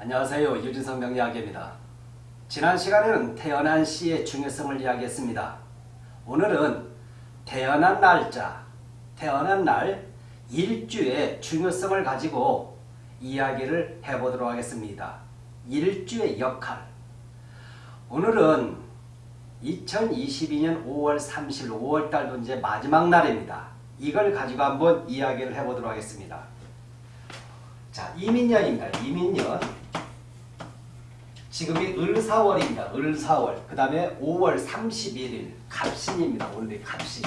안녕하세요. 유진성 명리학입니다. 지난 시간에는 태어난 시의 중요성을 이야기했습니다. 오늘은 태어난 날짜, 태어난 날 일주의 중요성을 가지고 이야기를 해보도록 하겠습니다. 일주의 역할 오늘은 2022년 5월 30일 5월달도 이제 마지막 날입니다. 이걸 가지고 한번 이야기를 해보도록 하겠습니다. 자, 이민년입니다. 이민년. 지금이 을사월입니다. 을사월. 그 다음에 5월 31일 갑신입니다. 오늘이 갑신.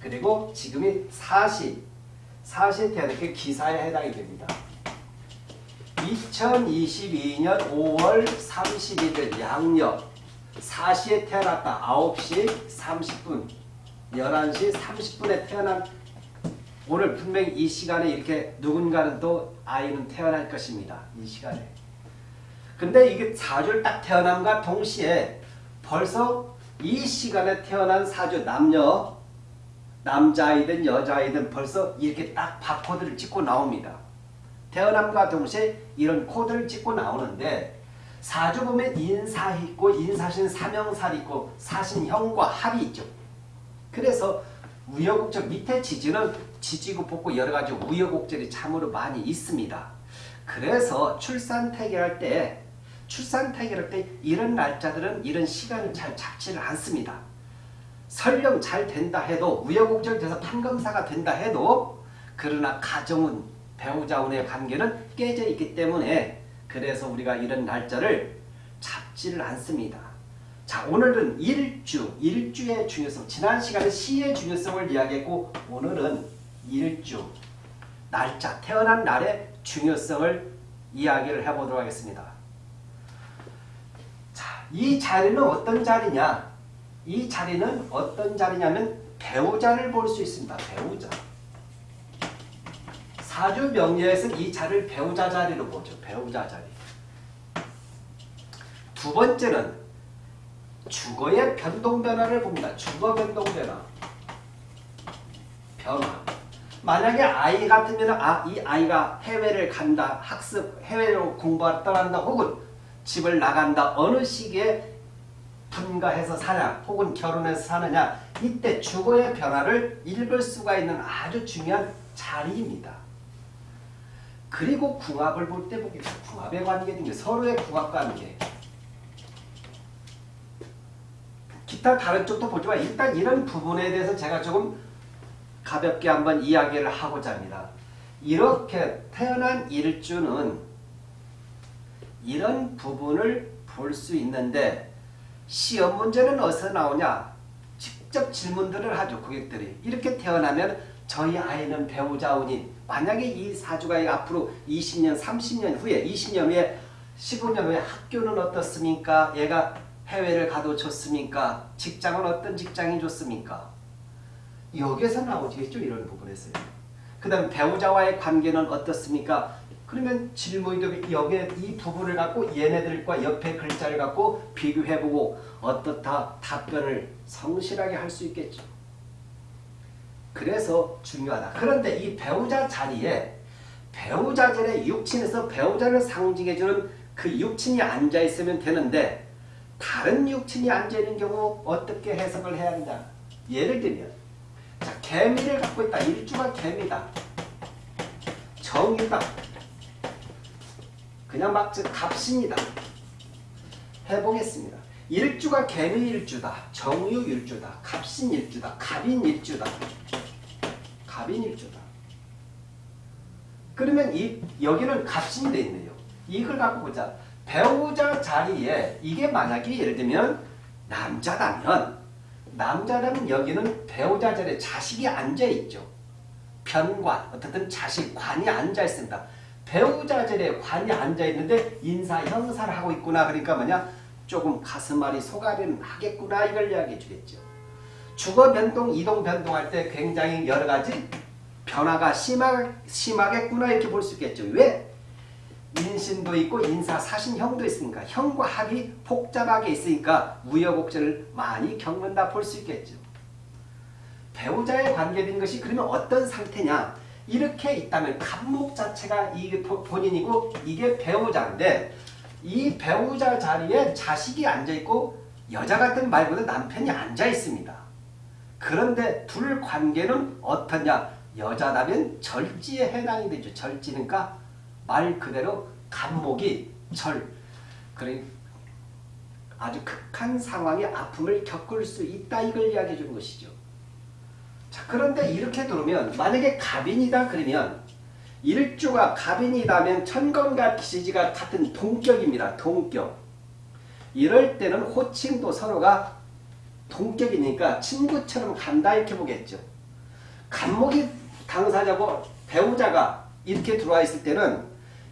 그리고 지금이 사시. 사시에 태어난 게 기사에 해당이 됩니다. 2022년 5월 31일 양력. 사시에 태어났다. 9시 30분. 11시 30분에 태어난 오늘 분명히 이 시간에 이렇게 누군가는 또 아이는 태어날 것입니다. 이 시간에. 근데 이게 사주를 딱 태어남과 동시에 벌써 이 시간에 태어난 사주 남녀 남자이든 여자이든 벌써 이렇게 딱 바코드를 찍고 나옵니다. 태어남과 동시에 이런 코드를 찍고 나오는데 사주 보면 인사 있고 인사신 사명살 있고 사신형과 합이 있죠. 그래서 우여곡절 밑에 지지는 지지고 뽑고 여러 가지 우여곡절이 참으로 많이 있습니다. 그래서 출산 태결할 때 출산 태결할 때 이런 날짜들은 이런 시간을 잘 잡지를 않습니다. 설령 잘 된다 해도 우여곡절 돼서 판검사가 된다 해도 그러나 가정은 배우자운의 관계는 깨져 있기 때문에 그래서 우리가 이런 날짜를 잡지를 않습니다. 자 오늘은 일주, 일주의 중요성 지난 시간에 시의 중요성을 이야기했고 오늘은 일주, 날짜, 태어난 날의 중요성을 이야기를 해보도록 하겠습니다. 자, 이 자리는 어떤 자리냐? 이 자리는 어떤 자리냐면 배우자를 볼 수 있습니다. 배우자. 사주 명리에서는 이 자리를 배우자 자리로 보죠. 배우자 자리. 두 번째는 주거의 변동 변화를 봅니다. 주거 변동 변화. 변화. 만약에 아이 같으면 아, 이 아이가 해외를 간다. 학습, 해외로 공부하러 떠난다. 혹은 집을 나간다. 어느 시기에 분가해서 사냐. 혹은 결혼해서 사느냐. 이때 주거의 변화를 읽을 수가 있는 아주 중요한 자리입니다. 그리고 궁합을 볼 때 보겠습니다. 궁합의 관계 등게 서로의 궁합 관계. 기타 다른 쪽도 보지만 일단 이런 부분에 대해서 제가 조금 가볍게 한번 이야기를 하고자 합니다. 이렇게 태어난 일주는 이런 부분을 볼 수 있는데 시험 문제는 어디서 나오냐? 직접 질문들을 하죠. 고객들이. 이렇게 태어나면 저희 아이는 배우자 운인 만약에 이 사주가 앞으로 20년, 30년 후에 20년 후에 15년 후에 학교는 어떻습니까? 얘가 해외를 가도 좋습니까? 직장은 어떤 직장이 좋습니까? 여기에서 나오겠죠. 이런 부분에서요. 그 다음 배우자와의 관계는 어떻습니까? 그러면 질문도 여기에 이 부분을 갖고 얘네들과 옆에 글자를 갖고 비교해보고 어떻다 답변을 성실하게 할 수 있겠죠. 그래서 중요하다. 그런데 이 배우자 자리에 배우자 자리에 육친에서 배우자를 상징해주는 그 육친이 앉아있으면 되는데 다른 육친이 앉아있는 경우 어떻게 해석을 해야 하느냐. 예를 들면 자 개미를 갖고 있다. 일주가 개미다. 정유다. 그냥 막 갑신이다. 해보겠습니다. 일주가 개미 일주다. 정유 일주다. 갑신 일주다. 갑인 일주다. 갑인 일주다. 그러면 이 여기는 갑신이 돼 있네요. 이걸 갖고 보자. 배우자 자리에 이게 만약에 예를 들면 남자라면 남자라면 여기는 배우자 자리에 자식이 앉아있죠. 편관, 어떻든 자식, 관이 앉아있습니다. 배우자 자리에 관이 앉아있는데 인사, 형사를 하고 있구나. 그러니까 뭐냐? 조금 가슴앓이 속앓이는 하겠구나. 이걸 이야기해 주겠죠. 주거 변동, 이동 변동할 때 굉장히 여러 가지 변화가 심하, 심하겠구나. 이렇게 볼 수 있겠죠. 왜? 인신도 있고 인사 사신형도 있으니까 형과 합이 복잡하게 있으니까 우여곡절을 많이 겪는다 볼 수 있겠죠. 배우자의 관계된 것이 그러면 어떤 상태냐? 이렇게 있다면 간목 자체가 이게 보- 본인이고 이게 배우자인데 이 배우자 자리에 자식이 앉아있고 여자 같은 말보다 남편이 앉아 있습니다. 그런데 둘 관계는 어떠냐? 여자라면 절지에 해당이 되죠. 절지니까 말 그대로 간목이 절. 그래 아주 극한 상황의 아픔을 겪을 수 있다 이걸 이야기해 주는 것이죠. 자 그런데 이렇게 들으면 만약에 갑인이다 그러면 일주가 갑인이다면 천건과 기지가 같은 동격입니다. 동격. 이럴 때는 호칭도 서로가 동격이니까 친구처럼 간다 이렇게 보겠죠. 간목이 당사자고 배우자가 이렇게 들어와 있을 때는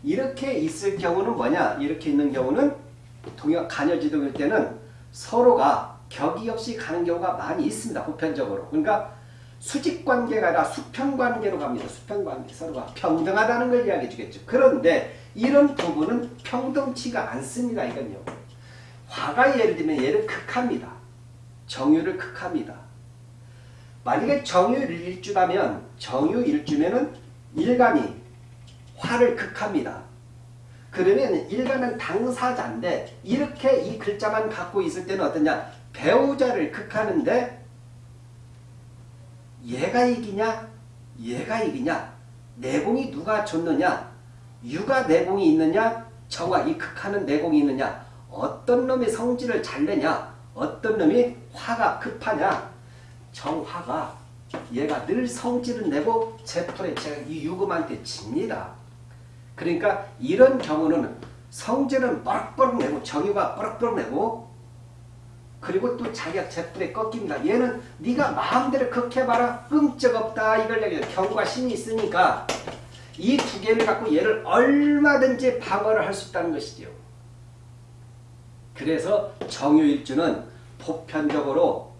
이렇게 있을 경우는 뭐냐? 이렇게 있는 경우는 동역 간여지동일 때는 서로가 격이 없이 가는 경우가 많이 있습니다. 보편적으로. 그러니까 수직 관계가 아니라 수평 관계로 갑니다. 수평 관계 서로가 평등하다는 걸 이야기해 주겠죠. 그런데 이런 부분은 평등치가 않습니다. 이건요. 화가 예를 들면 얘를 극합니다. 정유를 극합니다. 만약에 정유 일주라면 정유 일주면은 일간이 화를 극합니다. 그러면 일간은 당사자인데 이렇게 이 글자만 갖고 있을 때는 어떠냐? 배우자를 극하는데 얘가 이기냐? 얘가 이기냐? 내공이 누가 좋느냐? 유가 내공이 있느냐? 정화 이 극하는 내공이 있느냐? 어떤 놈이 성질을 잘 내냐? 어떤 놈이 화가 급하냐? 정화가 얘가 늘 성질을 내고 제풀에 제가 이 유금한테 집니다. 그러니까 이런 경우는 성질은 뻐럭뻐럭 내고 정유가 뻐럭뻐럭 내고 그리고 또 자기가 제풀에 꺾입니다. 얘는 네가 마음대로 그렇게 해봐라 끔쩍없다 이걸 얘기해요. 경과 신이 있으니까 이 두 개를 갖고 얘를 얼마든지 방어를 할 수 있다는 것이죠. 그래서 정유일주는 보편적으로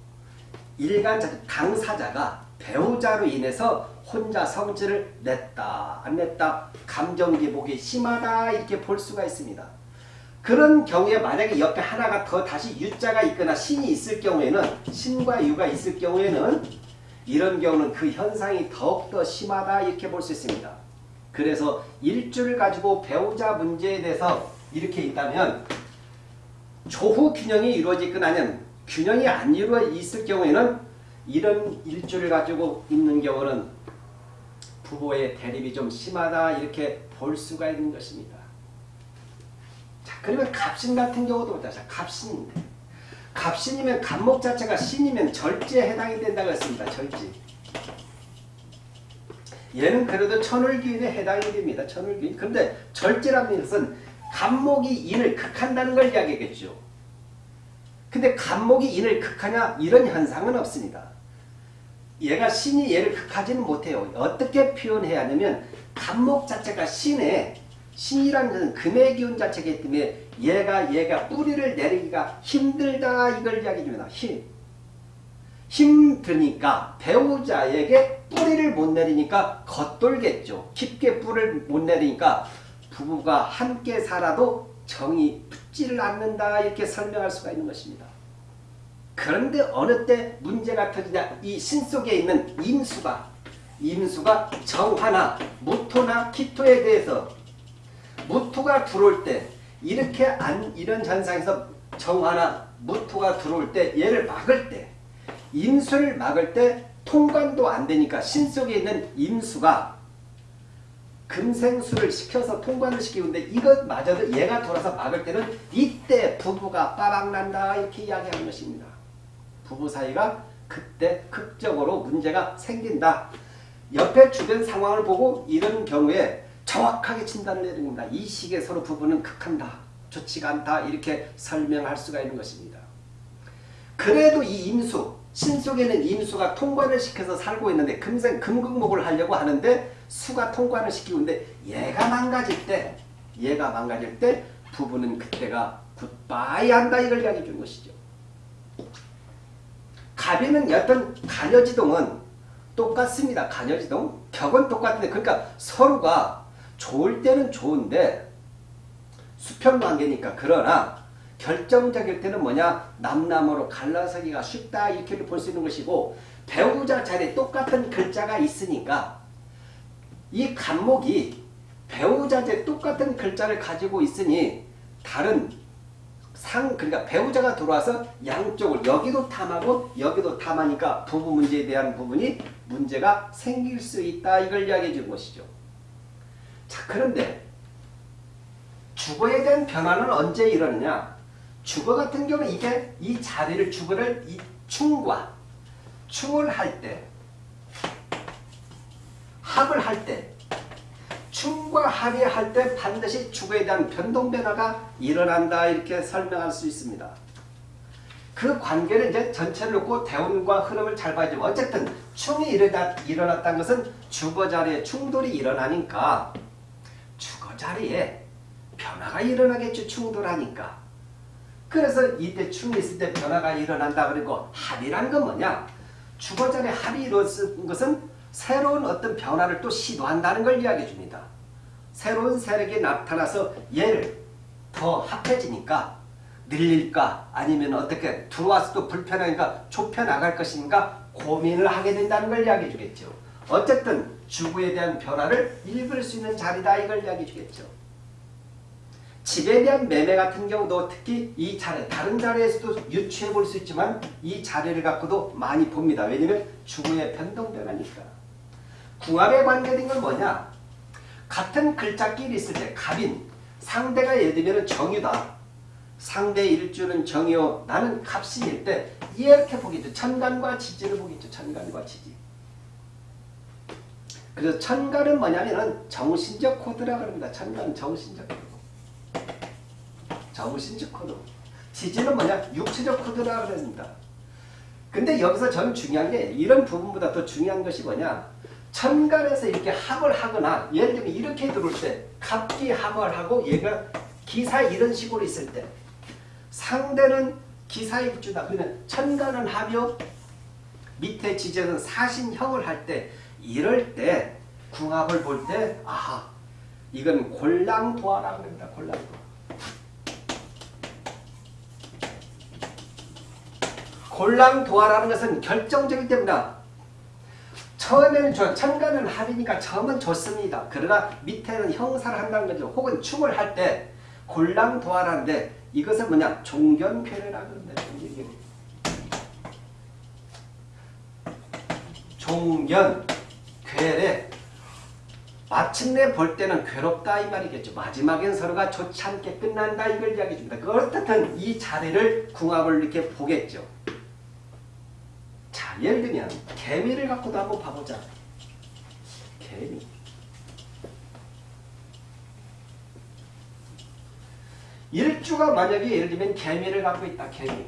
일간 당사자가 배우자로 인해서 혼자 성질을 냈다 안 냈다 감정 기복이 심하다 이렇게 볼 수가 있습니다. 그런 경우에 만약에 옆에 하나가 더 다시 유자가 있거나 신이 있을 경우에는 신과 유가 있을 경우에는 이런 경우는 그 현상이 더욱더 심하다 이렇게 볼 수 있습니다. 그래서 일주를 가지고 배우자 문제에 대해서 이렇게 있다면 조후 균형이 이루어지거나 아니면 균형이 안 이루어 있을 경우에는 이런 일주를 가지고 있는 경우는 부부의 대립이 좀 심하다 이렇게 볼 수가 있는 것입니다. 자 그러면 갑신 같은 경우도 보자. 자, 갑신인데 갑신이면 갑목 자체가 신이면 절지에 해당이 된다고 했습니다. 절지. 얘는 그래도 천을귀인에 해당이 됩니다. 천을귀인. 그런데 절제라는 것은 갑목이 인을 극한다는 걸 이야기하겠죠. 근데 갑목이 인을 극하냐 이런 현상은 없습니다. 얘가 신이 얘를 극하지는 못해요. 어떻게 표현해야 하냐면 갑목 자체가 신에 신이라는 것은 금의 기운 자체이기 때문에 얘가 얘가 뿌리를 내리기가 힘들다 이걸 이야기해 줍니다. 힘. 힘드니까 배우자에게 뿌리를 못 내리니까 겉돌겠죠. 깊게 뿌리를 못 내리니까 부부가 함께 살아도 정이 붙지를 않는다 이렇게 설명할 수가 있는 것입니다. 그런데 어느 때 문제가 터지냐 이 신 속에 있는 임수가 임수가 정화나 무토나 기토에 대해서 무토가 들어올 때 이렇게 안 이런 현상에서 정화나 무토가 들어올 때 얘를 막을 때 임수를 막을 때 통관도 안 되니까 신 속에 있는 임수가 금생수를 시켜서 통관을 시키는데 이것마저도 얘가 돌아서 막을 때는 이때 부부가 빠박난다 이렇게 이야기하는 것입니다. 부부 사이가 그때 극적으로 문제가 생긴다. 옆에 주변 상황을 보고 이런 경우에 정확하게 진단을 내립니다. 이 시기에 서로 부부는 극한다. 좋지가 않다. 이렇게 설명할 수가 있는 것입니다. 그래도 이 임수, 신 속에는 임수가 통관을 시켜서 살고 있는데 금생 금극목을 하려고 하는데 수가 통관을 시키고 있는데 얘가 망가질 때 얘가 망가질 때 부부는 그때가 굿바이 한다 이걸 이야기해 준 것이죠. 갑이는 어떤 간여지동은 똑같습니다. 간여지동 격은 똑같은데 그러니까 서로가 좋을 때는 좋은데 수평관계니까 그러나 결정적일 때는 뭐냐 남남으로 갈라서기가 쉽다 이렇게 볼 수 있는 것이고 배우자 자리에 똑같은 글자가 있으니까 이 간목이 배우자제 똑같은 글자를 가지고 있으니 다른 상 그러니까 배우자가 들어와서 양쪽을 여기도 탐하고 여기도 탐하니까 부부 문제에 대한 부분이 문제가 생길 수 있다 이걸 이야기해 준 것이죠. 자 그런데 주거에 대한 변화는 언제 일어나냐? 주거 같은 경우는 이게 이 자리를 주거를 이 충과 충을 할 때, 합을 할 때, 충과 합이 할때 반드시 주거에 대한 변동 변화가 일어난다 이렇게 설명할 수 있습니다. 그 관계를 이제 전체를 놓고 대운과 흐름을 잘 봐야죠. 어쨌든 충이 일어났, 일어났다는 것은 주거 자리에 충돌이 일어나니까 자리에 변화가 일어나겠죠. 충돌하니까. 그래서 이때 충이 있을 때 변화가 일어난다 그리고 합이란 건 뭐냐? 주거 자리에 합이 이루어진 것은 새로운 어떤 변화를 또 시도한다는 걸 이야기해 줍니다. 새로운 세력이 나타나서 얘를 더 합해지니까 늘릴까 아니면 어떻게 들어와서 또 불편하니까 좁혀나갈 것인가 고민을 하게 된다는 걸 이야기해 주겠죠. 어쨌든 주부에 대한 변화를 읽을 수 있는 자리다 이걸 이야기해 주겠죠. 집에 대한 매매 같은 경우도 특히 이 자리, 다른 자리에서도 유추해 볼 수 있지만 이 자리를 갖고도 많이 봅니다. 왜냐면 주부의 변동 변화니까. 궁합에 관계된 건 뭐냐? 같은 글자끼리 있을 때 갑인, 상대가 예를 들면 정유다. 상대 일주는 정이요. 나는 갑신일 때 이렇게 보겠죠. 천간과 지지를 보겠죠. 천간과 지지. 그래서 천간은 뭐냐면은 정신적 코드라 그럽니다. 천간 정신적 코드. 정신적 코드. 지지는 뭐냐? 육체적 코드라 그럽니다. 근데 여기서 저는 중요한 게 이런 부분보다 더 중요한 것이 뭐냐? 천간에서 이렇게 합을 하거나 예를 들면 이렇게 들어올 때 갑기 합을 하고 얘가 기사 이런 식으로 있을 때 상대는 기사일주다. 그러면 천간은 합이요. 밑에 지제는 사신형을 할 때 이럴 때 궁합을 볼 때 아하 이건 골랑도화라고 합니다. 골랑도화. 골랑도화라는 것은 결정적일 때입니다. 처음에는 좋아. 천간은 합이니까 처음은 좋습니다. 그러나 밑에는 형사를 한다는 거죠. 혹은 춤을 할 때 골랑도화라는데 이것은 뭐냐? 종견괴례라고 합니다. 종견, 괴례. 마침내 볼 때는 괴롭다 이 말이겠죠. 마지막엔 서로가 좋지 않게 끝난다 이걸 이야기해 줍니다. 그 어떻든 이 자리를 궁합을 이렇게 보겠죠. 자, 예를 들면 개미를 갖고도 한번 봐보자. 개미. 일주가 만약에 예를 들면 개미를 갖고 있다. 개미.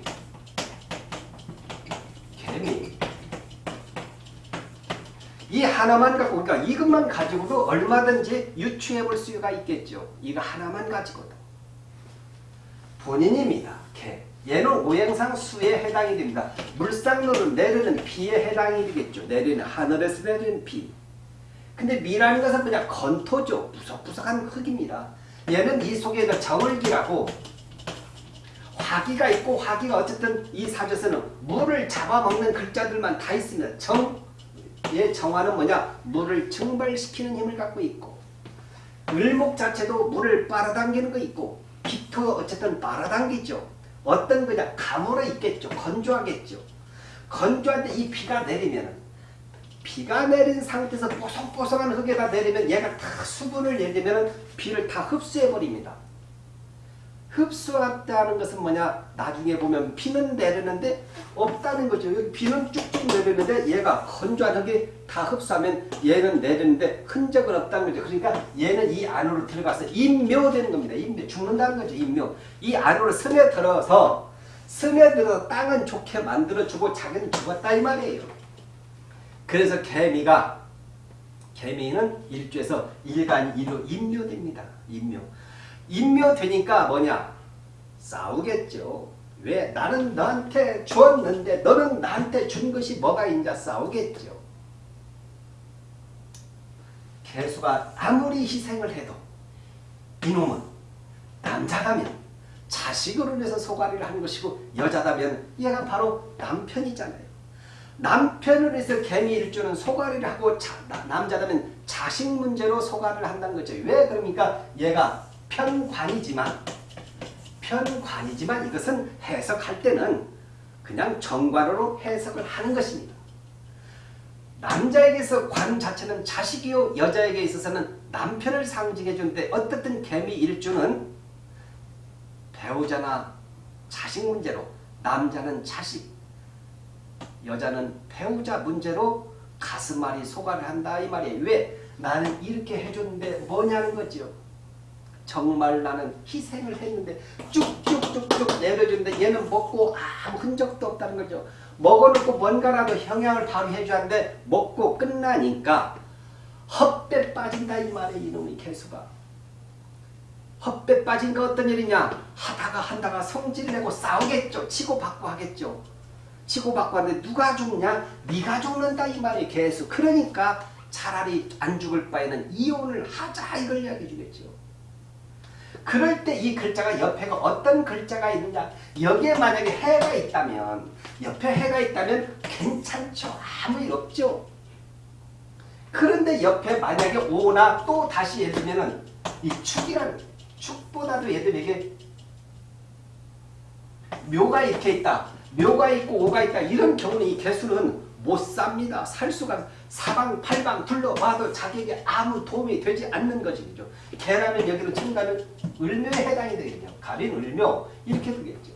개미. 이 하나만 갖고 그러니까 이것만 가지고도 얼마든지 유추해 볼 수가 있겠죠. 이거 하나만 가지고도. 본인입니다. 개. 얘는 오행상 수에 해당이 됩니다. 물상로는 내리는 비에 해당이 되겠죠. 내리는 하늘에서 내리는 비. 근데 미라는 것은 그냥 건토죠. 부석부석한 흙입니다. 얘는 이 속에 정을기라고 화기가 있고 화기가 어쨌든 이 사조에는 물을 잡아먹는 글자들만 다 있습니다. 정, 얘 정화는 뭐냐? 물을 증발시키는 힘을 갖고 있고 을목 자체도 물을 빨아당기는 거 있고 기토 어쨌든 빨아당기죠. 어떤 거냐? 가물어 있겠죠. 건조하겠죠. 건조한데 이 비가 내리면 비가 내린 상태에서 뽀송뽀송한 흙에다 내리면 얘가 다 수분을 들면 비를 다 흡수해 버립니다. 흡수한다는 것은 뭐냐? 나중에 보면 비는 내리는데 없다는 거죠. 여기 비는 쭉쭉 내리는데 얘가 흙이 다 흡수하면 얘는 내리는데 흔적은 없다는 거죠. 그러니까 얘는 이 안으로 들어가서 인묘되는 겁니다. 인묘. 죽는다는 거죠. 인묘. 이 안으로 스며들어서 스며들어서 땅은 좋게 만들어주고 자기는 죽었다 이 말이에요. 그래서 개미가 개미는 일주에서 일간 이로 인묘됩니다. 인묘. 인묘되니까 뭐냐? 싸우겠죠. 왜? 나는 너한테 주었는데 너는 나한테 준 것이 뭐가 있냐 싸우겠죠. 개수가 아무리 희생을 해도 이놈은 남자라면 자식으로 인해서 소가리를 한 것이고 여자다면 얘가 바로 남편이잖아요. 남편을 해서 개미 일주는 소가리를 하고 자, 남자라면 자식 문제로 소관을 한다는 거죠. 왜 그러니까 얘가 편관이지만 편관이지만 이것은 해석할 때는 그냥 정관으로 해석을 하는 것입니다. 남자에게서 관 자체는 자식이요 여자에게 있어서는 남편을 상징해 주는데 어떻든 개미 일주는 배우자나 자식 문제로 남자는 자식 여자는 배우자 문제로 가슴앓이 소가를 한다 이 말이에요. 왜? 나는 이렇게 해줬는데 뭐냐는 거죠. 정말 나는 희생을 했는데 쭉쭉쭉쭉 내려주는데 얘는 먹고 아무 흔적도 없다는 거죠. 먹어놓고 뭔가라도 영향을 바로 해줘야하는데 먹고 끝나니까 헛배 빠진다 이 말이에요. 이놈의 개수가. 헛배 빠진 거 어떤 일이냐? 하다가 한다가 성질내고 싸우겠죠. 치고받고 하겠죠. 치고받고 하는데 누가 죽냐? 네가 죽는다 이 말이에요. 개수. 그러니까 차라리 안 죽을 바에는 이혼을 하자 이걸 이야기해 주겠죠. 그럴 때 이 글자가 옆에가 어떤 글자가 있느냐 여기에 만약에 해가 있다면 옆에 해가 있다면 괜찮죠. 아무 일 없죠. 그런데 옆에 만약에 오나 또 다시 예를 들면은 이 축이란 축보다도 들면 이게 묘가 이렇게 있다. 묘가 있고 오가 있다. 이런 경우는 이 개수는 못 삽니다. 살 수가 사방팔방 둘러봐도 자기에게 아무 도움이 되지 않는 것이 죠. 개라면 여기로 친다면 을묘에 해당이 되겠죠. 가린 을묘 이렇게 되겠죠.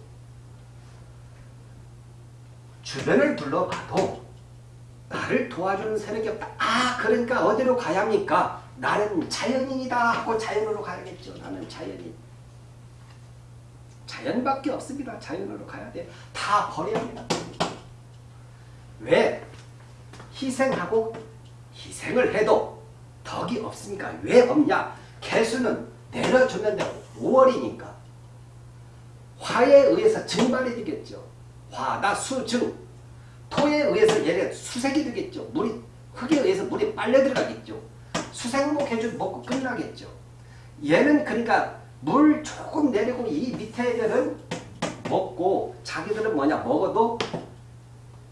주변을 둘러봐도 나를 도와주는 세력이 없다. 아 그러니까 어디로 가야 합니까? 나는 자연인이다 하고 자연으로 가야겠죠. 나는 자연인. 자연밖에 없습니다. 자연으로 가야 돼. 다 버려야 합니다. 왜? 희생하고 희생을 해도 덕이 없으니까 왜 없냐? 개수는 내려줬는데 5월이니까 화에 의해서 증발이 되겠죠. 화나 수증 토에 의해서 얘가 수색이 되겠죠. 물이 흙에 의해서 물이 빨려 들어가겠죠. 수생목 해주 먹고 끝나겠죠. 얘는 그러니까 물 조금 내리고 이 밑에 애들은 먹고 자기들은 뭐냐 먹어도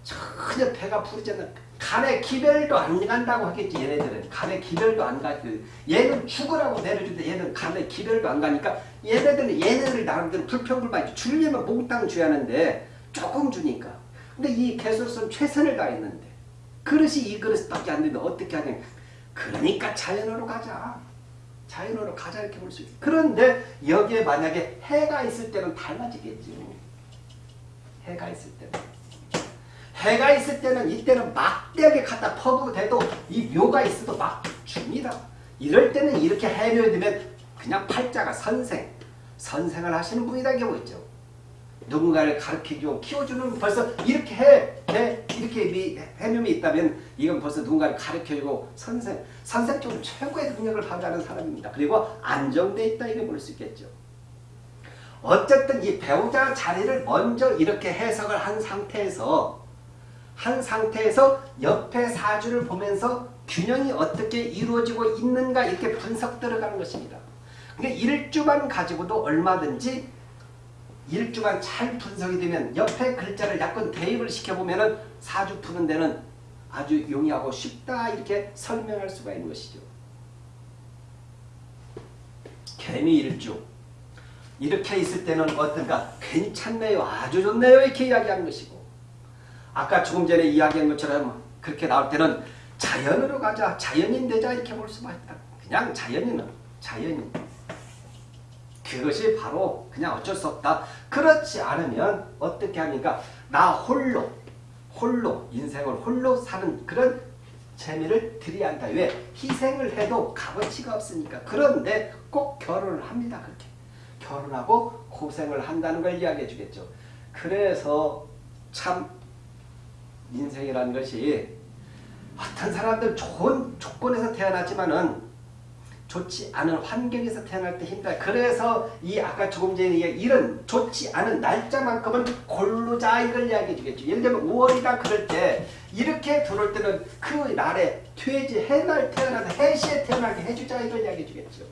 전혀 배가 않는 간에 기별도 안 간다고 하겠지 얘네들은. 간에 기별도 안 가고 그 얘는 죽으라고 내려주는데 얘는 간에 기별도 안 가니까 얘네들은 얘네들 나름대로 불평불만 주려면 몽땅 줘야 하는데 조금 주니까. 근데 이 개수로서는 최선을 다했는데. 그릇이 이 그릇밖에 안 되는데 어떻게 하냐. 그러니까 자연으로 가자. 자연으로 가자 이렇게 볼 수 있어. 그런데 여기에 만약에 해가 있을 때는 달라지겠죠 해가 있을 때는 해가 있을 때는 이때는 막대하게 갖다 퍼도 돼도 이 묘가 있어도 막 줍니다. 이럴 때는 이렇게 해묘에 되면 그냥 팔자가 선생, 선생을 하시는 분이라는 경우 있죠. 누군가를 가르치고 키워주는 벌써 이렇게 해, 해 이렇게 해묘이 있다면 이건 벌써 누군가를 가르쳐주고 선생, 선생적으로 최고의 능력을 발휘하는 사람입니다. 그리고 안정돼 있다 이렇게 볼 수 있겠죠. 어쨌든 이 배우자 자리를 먼저 이렇게 해석을 한 상태에서 한 상태에서 옆에 사주를 보면서 균형이 어떻게 이루어지고 있는가 이렇게 분석 들어가는 것입니다. 그러니까 일주만 가지고도 얼마든지 일주만 잘 분석이 되면 옆에 글자를 약간 대입을 시켜보면 사주 푸는 데는 아주 용이하고 쉽다 이렇게 설명할 수가 있는 것이죠. 개미 일주. 이렇게 있을 때는 어떤가? 괜찮네요. 아주 좋네요. 이렇게 이야기하는 것이고 아까 조금 전에 이야기한 것처럼 그렇게 나올 때는 자연으로 가자. 자연인 되자 이렇게 볼 수가 있다. 그냥 자연인은 자연인. 그것이 바로 그냥 어쩔 수 없다. 그렇지 않으면 어떻게 합니까? 나 홀로 홀로 인생을 홀로 사는 그런 재미를 드려야 한다. 왜? 희생을 해도 값어치가 없으니까. 그런데 꼭 결혼을 합니다. 그렇게. 결혼하고 고생을 한다는 걸 이야기해 주겠죠. 그래서 참 인생이라는 것이 어떤 사람들 좋은 조건에서 태어났지만은 좋지 않은 환경에서 태어날 때 힘들어요. 그래서 이 아까 조금 전에 이런 좋지 않은 날짜만큼은 골르자 이걸 이야기해 주겠죠. 예를 들면 5월이다 그럴 때 이렇게 들어올 때는 그 날에 퇴지 해날 태어나서 해시에 태어나게 해주자 이걸 이야기해 주겠죠.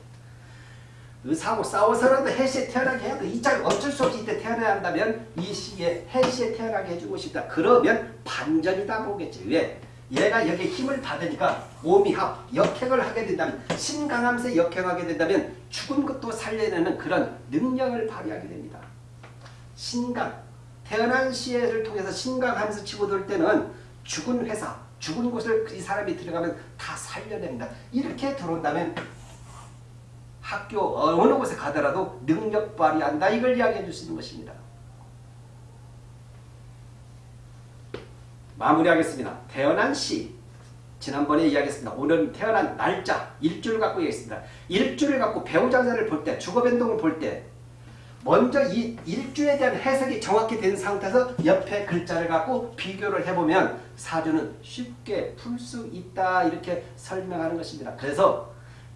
의사하고 싸워서라도 해시에 태어나게 해야 돼. 이짤 어쩔 수 없이 이때 태어나야 한다면 이 시기에 해시에 태어나게 해주고 싶다. 그러면 반전이다 보겠지. 왜? 얘가 여기에 힘을 받으니까 오미합, 역행을 하게 된다면 신강하면서 역행하게 된다면 죽은 것도 살려내는 그런 능력을 발휘하게 됩니다. 신강, 태어난 시를 통해서 신강하면서 치고 들 때는 죽은 회사, 죽은 곳을 이 사람이 들어가면 다 살려냅니다. 이렇게 들어온다면 학교 어느 곳에 가더라도 능력 발휘한다 이걸 이야기해 줄 수 있는 것입니다. 마무리하겠습니다. 태어난 시 지난번에 이야기했습니다. 오늘 태어난 날짜 일주를 갖고 얘기했습니다. 일주를 갖고 배우자자를 볼 때 주거 변동을 볼 때 먼저 이 일주에 대한 해석이 정확히 된 상태에서 옆에 글자를 갖고 비교를 해보면 사주는 쉽게 풀 수 있다 이렇게 설명하는 것입니다. 그래서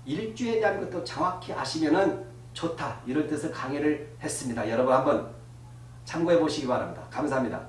일주에 대한 것도 정확히 아시면은 좋다 이런 뜻을 강의를 했습니다. 여러분 한번 참고해 보시기 바랍니다. 감사합니다.